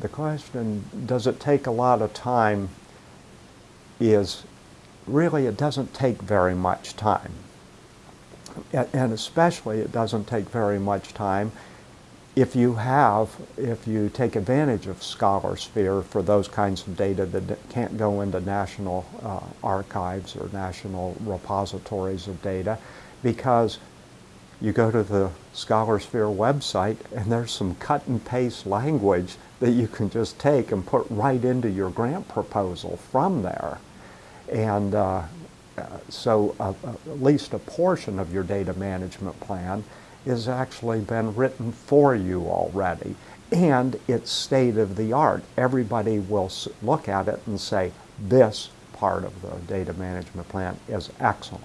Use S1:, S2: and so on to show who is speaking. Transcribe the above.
S1: the question, does it take a lot of time, is really it doesn't take very much time. And especially it doesn't take very much time if you have, if you take advantage of ScholarSphere for those kinds of data that can't go into national uh, archives or national repositories of data, because you go to the ScholarSphere website and there's some cut and paste language that you can just take and put right into your grant proposal from there. And uh, so uh, uh, at least a portion of your data management plan is actually been written for you already. And it's state of the art. Everybody will look at it and say, this part of the data management plan is excellent.